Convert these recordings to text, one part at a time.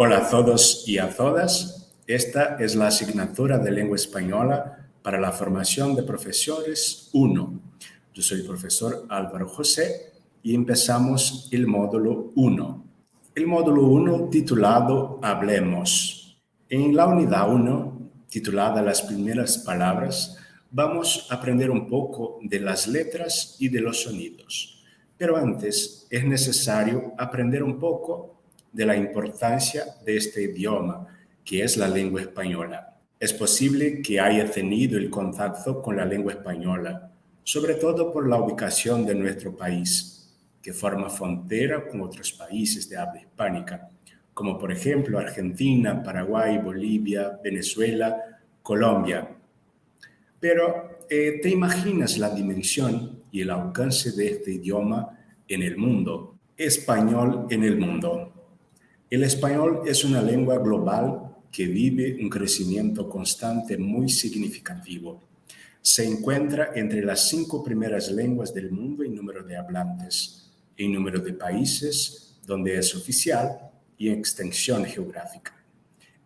Hola a todos y a todas. Esta es la asignatura de lengua española para la formación de profesores 1. Yo soy el profesor Álvaro José y empezamos el módulo 1. El módulo 1 titulado Hablemos. En la unidad 1, titulada Las primeras palabras, vamos a aprender un poco de las letras y de los sonidos. Pero antes es necesario aprender un poco de la importancia de este idioma, que es la lengua española. Es posible que haya tenido el contacto con la lengua española, sobre todo por la ubicación de nuestro país, que forma frontera con otros países de habla hispánica, como por ejemplo Argentina, Paraguay, Bolivia, Venezuela, Colombia. Pero, eh, ¿te imaginas la dimensión y el alcance de este idioma en el mundo? Español en el mundo. El español es una lengua global que vive un crecimiento constante muy significativo. Se encuentra entre las cinco primeras lenguas del mundo en número de hablantes, en número de países donde es oficial y en extensión geográfica.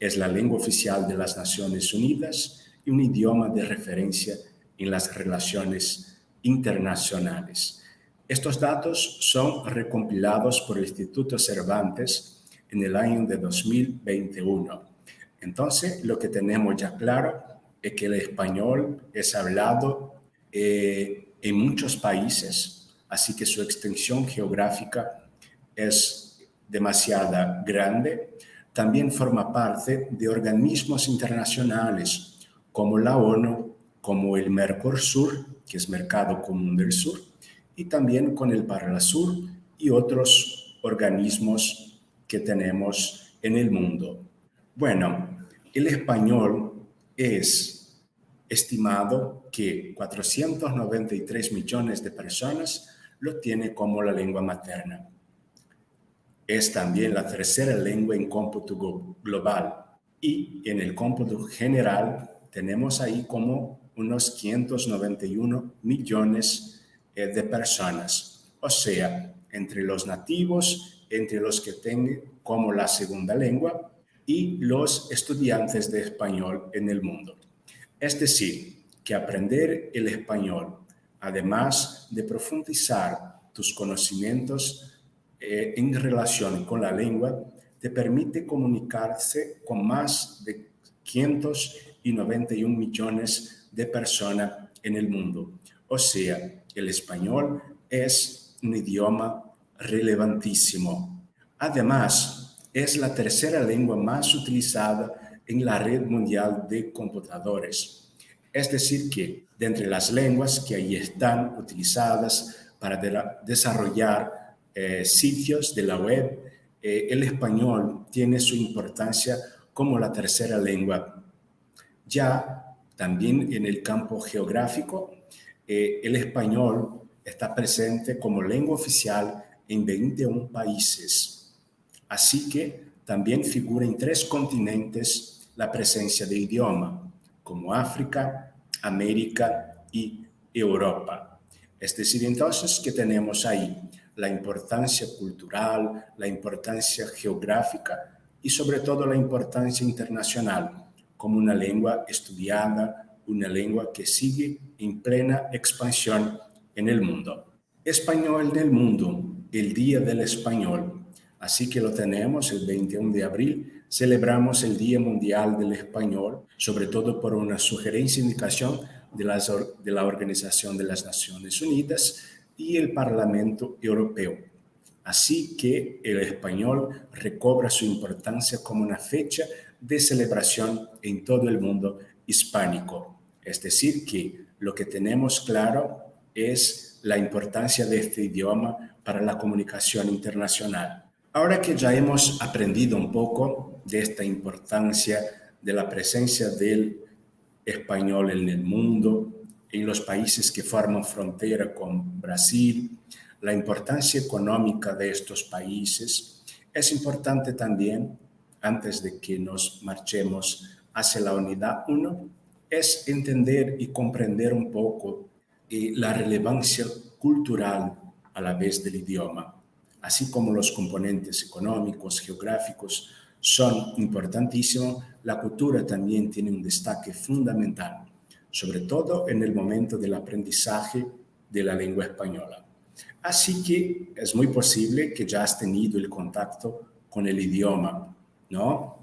Es la lengua oficial de las Naciones Unidas y un idioma de referencia en las relaciones internacionales. Estos datos son recompilados por el Instituto Cervantes en el año de 2021. Entonces, lo que tenemos ya claro es que el español es hablado eh, en muchos países, así que su extensión geográfica es demasiado grande. También forma parte de organismos internacionales como la ONU, como el Mercosur, que es Mercado Común del Sur, y también con el Parlasur y otros organismos que tenemos en el mundo. Bueno, el español es estimado que 493 millones de personas lo tiene como la lengua materna. Es también la tercera lengua en cómputo global y en el cómputo general tenemos ahí como unos 591 millones eh, de personas. O sea, entre los nativos entre los que tienen como la segunda lengua y los estudiantes de español en el mundo. Es decir, que aprender el español, además de profundizar tus conocimientos eh, en relación con la lengua, te permite comunicarse con más de 591 millones de personas en el mundo. O sea, el español es un idioma relevantísimo. Además, es la tercera lengua más utilizada en la red mundial de computadores. Es decir, que de entre las lenguas que ahí están utilizadas para desarrollar eh, sitios de la web, eh, el español tiene su importancia como la tercera lengua. Ya también en el campo geográfico, eh, el español está presente como lengua oficial en 21 países. Así que también figura en tres continentes la presencia de idioma, como África, América y Europa. Es decir, entonces que tenemos ahí la importancia cultural, la importancia geográfica y sobre todo la importancia internacional como una lengua estudiada, una lengua que sigue en plena expansión en el mundo. Español del mundo, el Día del Español. Así que lo tenemos el 21 de abril. Celebramos el Día Mundial del Español, sobre todo por una sugerencia e indicación de, de la Organización de las Naciones Unidas y el Parlamento Europeo. Así que el español recobra su importancia como una fecha de celebración en todo el mundo hispánico. Es decir, que lo que tenemos claro es la importancia de este idioma para la comunicación internacional. Ahora que ya hemos aprendido un poco de esta importancia de la presencia del español en el mundo, en los países que forman frontera con Brasil, la importancia económica de estos países, es importante también, antes de que nos marchemos hacia la unidad 1, es entender y comprender un poco eh, la relevancia cultural a la vez del idioma, así como los componentes económicos, geográficos, son importantísimos, la cultura también tiene un destaque fundamental, sobre todo en el momento del aprendizaje de la lengua española. Así que es muy posible que ya has tenido el contacto con el idioma, ¿no?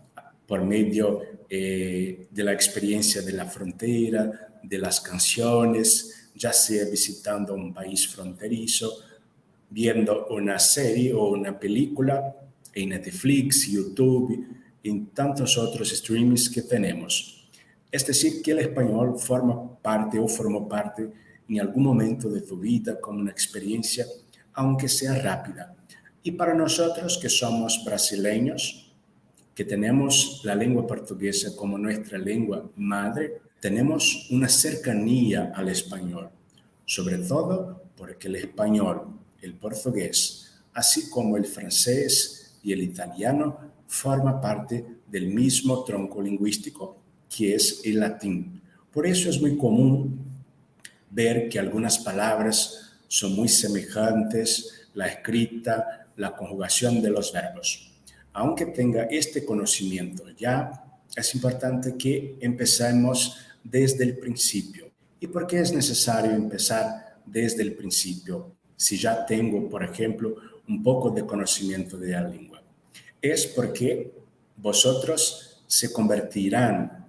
Por medio eh, de la experiencia de la frontera, de las canciones, ya sea visitando un país fronterizo, viendo una serie o una película en Netflix, YouTube, en tantos otros streamings que tenemos. Es decir, que el español forma parte o formó parte en algún momento de tu vida como una experiencia, aunque sea rápida. Y para nosotros que somos brasileños, que tenemos la lengua portuguesa como nuestra lengua madre, tenemos una cercanía al español, sobre todo porque el español, el portugués, así como el francés, y el italiano forma parte del mismo tronco lingüístico que es el latín. Por eso es muy común ver que algunas palabras son muy semejantes, la escrita, la conjugación de los verbos. Aunque tenga este conocimiento ya, es importante que empecemos desde el principio. ¿Y por qué es necesario empezar desde el principio? Si ya tengo, por ejemplo, un poco de conocimiento de la lengua es porque vosotros se convertirán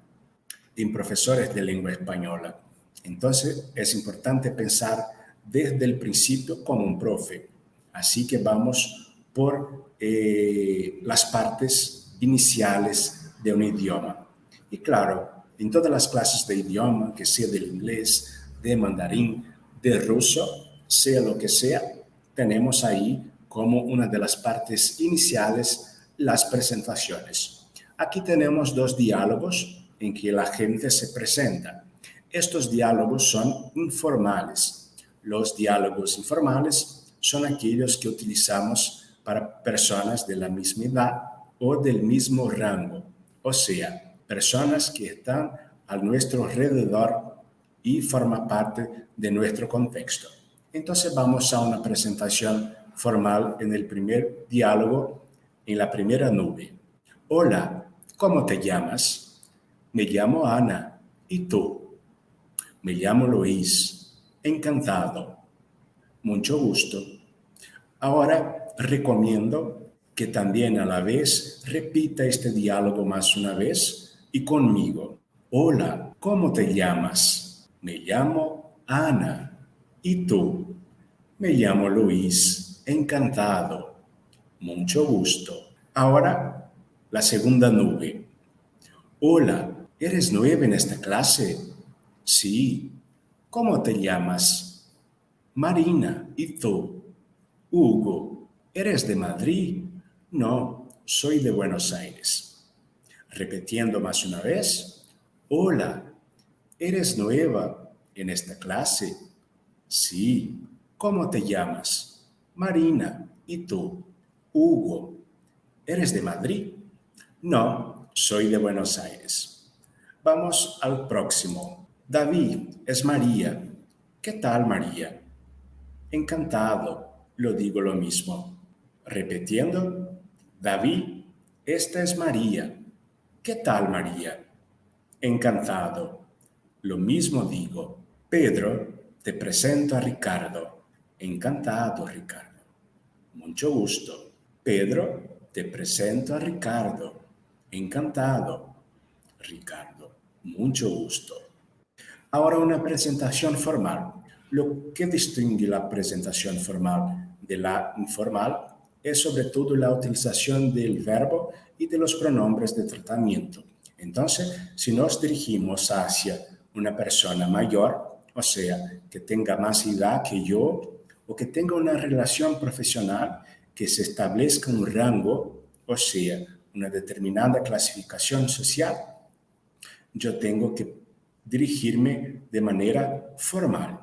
en profesores de lengua española. Entonces es importante pensar desde el principio como un profe. Así que vamos por eh, las partes iniciales de un idioma. Y claro, en todas las clases de idioma, que sea del inglés, de mandarín, de ruso, sea lo que sea, tenemos ahí como una de las partes iniciales las presentaciones. Aquí tenemos dos diálogos en que la gente se presenta. Estos diálogos son informales. Los diálogos informales son aquellos que utilizamos para personas de la misma edad o del mismo rango, o sea, personas que están a nuestro alrededor y forman parte de nuestro contexto. Entonces vamos a una presentación formal en el primer diálogo en la primera nube. Hola, ¿cómo te llamas? Me llamo Ana. ¿Y tú? Me llamo Luis. Encantado. Mucho gusto. Ahora recomiendo que también a la vez repita este diálogo más una vez y conmigo. Hola, ¿cómo te llamas? Me llamo Ana. ¿Y tú? Me llamo Luis. Encantado. Mucho gusto. Ahora, la segunda nube. Hola, ¿eres nueva en esta clase? Sí. ¿Cómo te llamas? Marina. ¿Y tú? Hugo. ¿Eres de Madrid? No, soy de Buenos Aires. Repitiendo más una vez. Hola, ¿eres nueva en esta clase? Sí. ¿Cómo te llamas? Marina. ¿Y tú? Hugo, ¿eres de Madrid? No, soy de Buenos Aires. Vamos al próximo. David, es María. ¿Qué tal, María? Encantado, lo digo lo mismo. Repitiendo, David, esta es María. ¿Qué tal, María? Encantado, lo mismo digo. Pedro, te presento a Ricardo. Encantado, Ricardo. Mucho gusto. Pedro, te presento a Ricardo. Encantado. Ricardo, mucho gusto. Ahora una presentación formal. Lo que distingue la presentación formal de la informal es sobre todo la utilización del verbo y de los pronombres de tratamiento. Entonces, si nos dirigimos hacia una persona mayor, o sea, que tenga más edad que yo, o que tenga una relación profesional, que se establezca un rango, o sea, una determinada clasificación social, yo tengo que dirigirme de manera formal.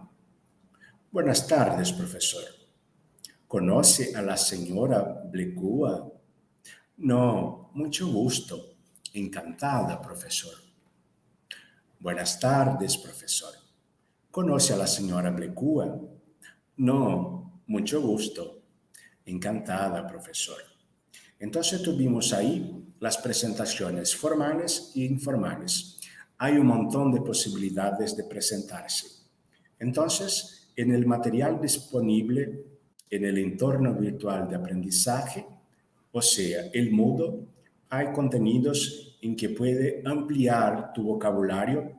Buenas tardes, profesor. ¿Conoce a la señora Blecua? No, mucho gusto. Encantada, profesor. Buenas tardes, profesor. ¿Conoce a la señora Blecua? No, mucho gusto. Encantada, profesor. Entonces tuvimos ahí las presentaciones formales e informales. Hay un montón de posibilidades de presentarse. Entonces, en el material disponible en el entorno virtual de aprendizaje, o sea, el Moodle, hay contenidos en que puede ampliar tu vocabulario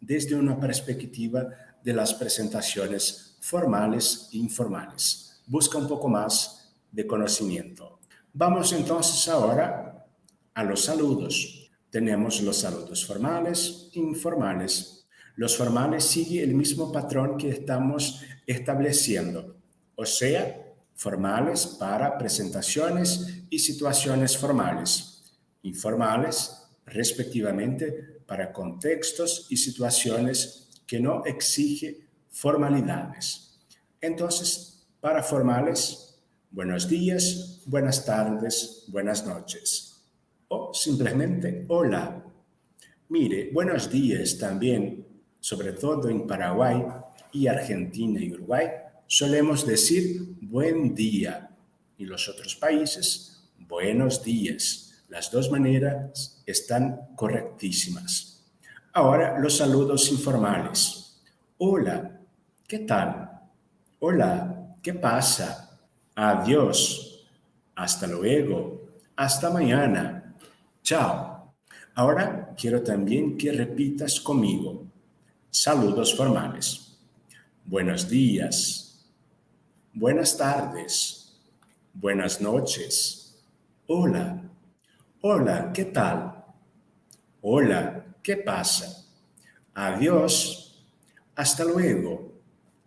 desde una perspectiva de las presentaciones formales e informales. Busca un poco más de conocimiento. Vamos entonces ahora a los saludos. Tenemos los saludos formales e informales. Los formales siguen el mismo patrón que estamos estableciendo, o sea, formales para presentaciones y situaciones formales, informales respectivamente para contextos y situaciones que no exigen formalidades. Entonces, para formales, buenos días, buenas tardes, buenas noches. O simplemente hola. Mire, buenos días también, sobre todo en Paraguay y Argentina y Uruguay, solemos decir buen día. Y los otros países, buenos días. Las dos maneras están correctísimas. Ahora los saludos informales. Hola, ¿qué tal? Hola, ¿qué pasa? Adiós. Hasta luego. Hasta mañana. Chao. Ahora quiero también que repitas conmigo. Saludos formales. Buenos días. Buenas tardes. Buenas noches. Hola. Hola, ¿qué tal? Hola, ¿qué pasa? Adiós. Hasta luego.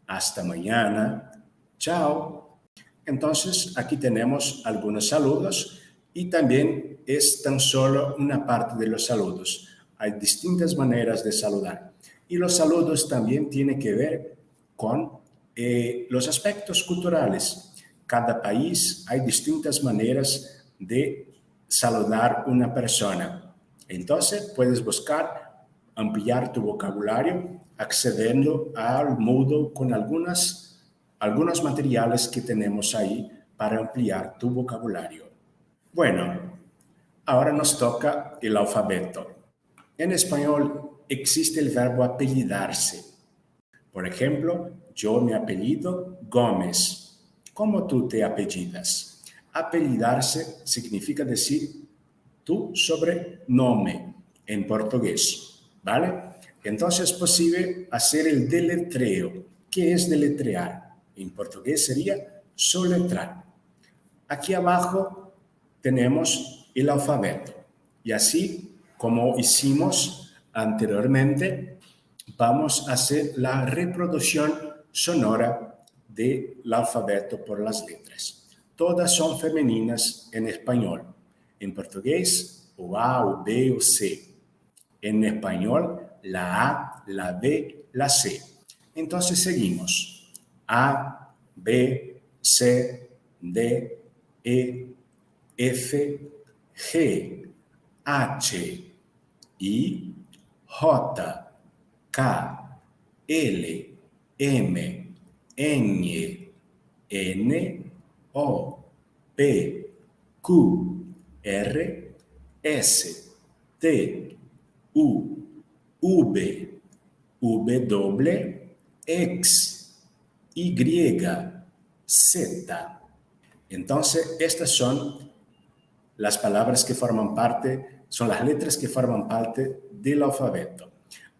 Hasta mañana. Chao. Entonces, aquí tenemos algunos saludos y también es tan solo una parte de los saludos. Hay distintas maneras de saludar. Y los saludos también tienen que ver con eh, los aspectos culturales. Cada país hay distintas maneras de saludar una persona. Entonces puedes buscar ampliar tu vocabulario accediendo al Moodle con algunas, algunos materiales que tenemos ahí para ampliar tu vocabulario. Bueno, ahora nos toca el alfabeto. En español existe el verbo apellidarse. Por ejemplo, yo me apellido Gómez. ¿Cómo tú te apellidas? Apellidarse significa decir tu sobrenombre en portugués, ¿vale? Entonces es posible hacer el deletreo. ¿Qué es deletrear? En portugués sería soletrar. Aquí abajo tenemos el alfabeto. Y así, como hicimos anteriormente, vamos a hacer la reproducción sonora del alfabeto por las letras todas son femeninas en español. En portugués, o A, o B, o C. En español, la A, la B, la C. Entonces seguimos. A, B, C, D, E, F, G, H, I, J, K, L, M, N, N, o, P, Q, R, S, T, U, V, W, X, Y, Z. Entonces, estas son las palabras que forman parte, son las letras que forman parte del alfabeto.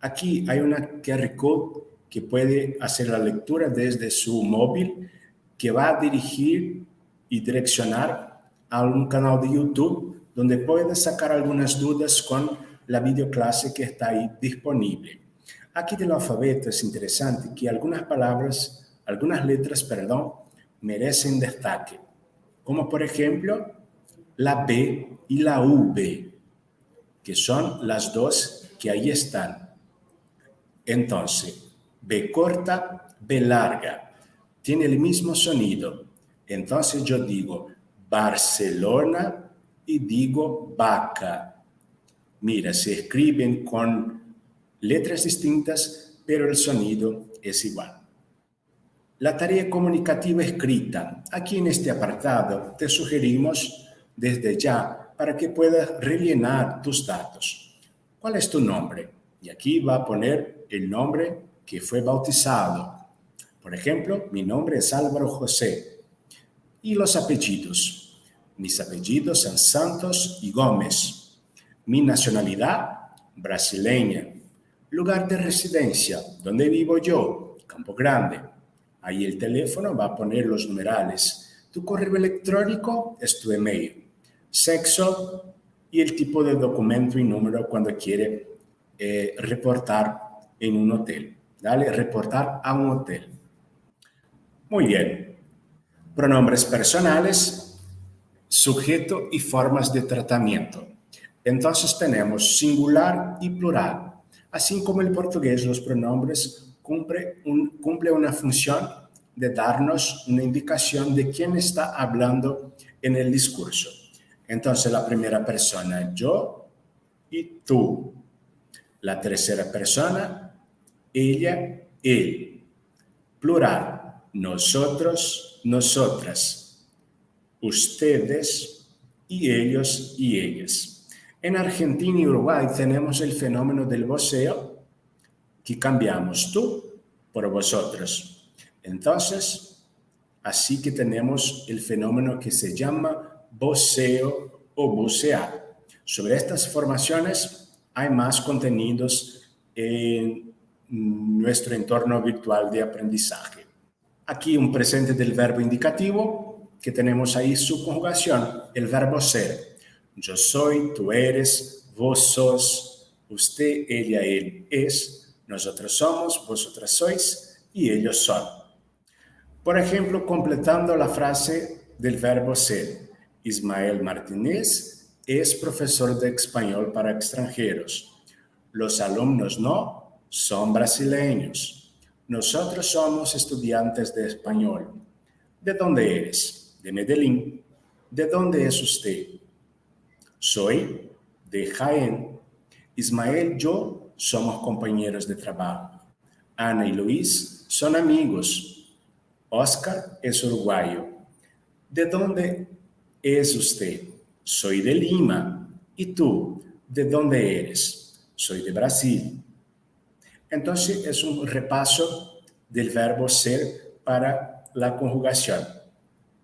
Aquí hay una QR code que puede hacer la lectura desde su móvil que va a dirigir y direccionar a un canal de YouTube donde puedes sacar algunas dudas con la videoclase que está ahí disponible. Aquí del alfabeto es interesante que algunas palabras, algunas letras, perdón, merecen destaque, como por ejemplo la B y la V, que son las dos que ahí están. Entonces, B corta, B larga tiene el mismo sonido. Entonces yo digo Barcelona y digo vaca. Mira, se escriben con letras distintas, pero el sonido es igual. La tarea comunicativa escrita. Aquí en este apartado te sugerimos desde ya para que puedas rellenar tus datos. ¿Cuál es tu nombre? Y aquí va a poner el nombre que fue bautizado. Por ejemplo, mi nombre es Álvaro José. Y los apellidos. Mis apellidos son Santos y Gómez. Mi nacionalidad, brasileña. Lugar de residencia, donde vivo yo, Campo Grande. Ahí el teléfono va a poner los numerales. Tu correo electrónico es tu email. Sexo y el tipo de documento y número cuando quiere eh, reportar en un hotel. Dale, reportar a un hotel. Muy bien. Pronombres personales, sujeto y formas de tratamiento. Entonces tenemos singular y plural. Así como el portugués, los pronombres cumple, un, cumple una función de darnos una indicación de quién está hablando en el discurso. Entonces la primera persona, yo y tú. La tercera persona, ella, él. Plural, nosotros, nosotras. Ustedes y ellos y ellas. En Argentina y Uruguay tenemos el fenómeno del voceo que cambiamos tú por vosotros. Entonces, así que tenemos el fenómeno que se llama voceo o vocear. Sobre estas formaciones hay más contenidos en nuestro entorno virtual de aprendizaje. Aquí un presente del verbo indicativo, que tenemos ahí su conjugación, el verbo ser. Yo soy, tú eres, vos sos, usted, ella, él es, nosotros somos, vosotras sois y ellos son. Por ejemplo, completando la frase del verbo ser, Ismael Martínez es profesor de español para extranjeros. Los alumnos no son brasileños. Nosotros somos estudiantes de español. ¿De dónde eres? De Medellín. ¿De dónde es usted? Soy de Jaén. Ismael yo somos compañeros de trabajo. Ana y Luis son amigos. Oscar es uruguayo. ¿De dónde es usted? Soy de Lima. ¿Y tú? ¿De dónde eres? Soy de Brasil. Entonces es un repaso del verbo ser para la conjugación.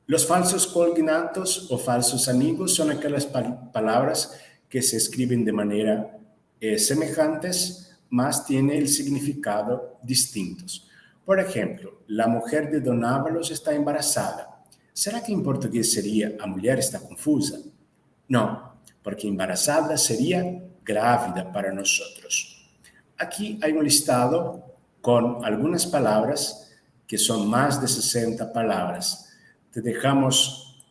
Los falsos cognatos o falsos amigos son aquellas palabras que se escriben de manera eh, semejantes, más tiene el significado distintos. Por ejemplo, la mujer de Don Ábalos está embarazada. ¿Será que en portugués sería a mujer está confusa? No, porque embarazada sería grávida para nosotros. Aquí hay un listado con algunas palabras que son más de 60 palabras. Te dejamos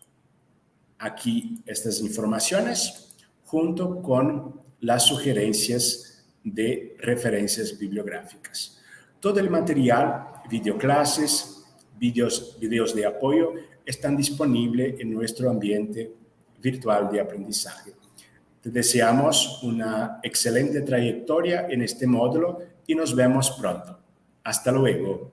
aquí estas informaciones junto con las sugerencias de referencias bibliográficas. Todo el material, videoclases, videos, videos de apoyo, están disponibles en nuestro ambiente virtual de aprendizaje. Te deseamos una excelente trayectoria en este módulo y nos vemos pronto. Hasta luego.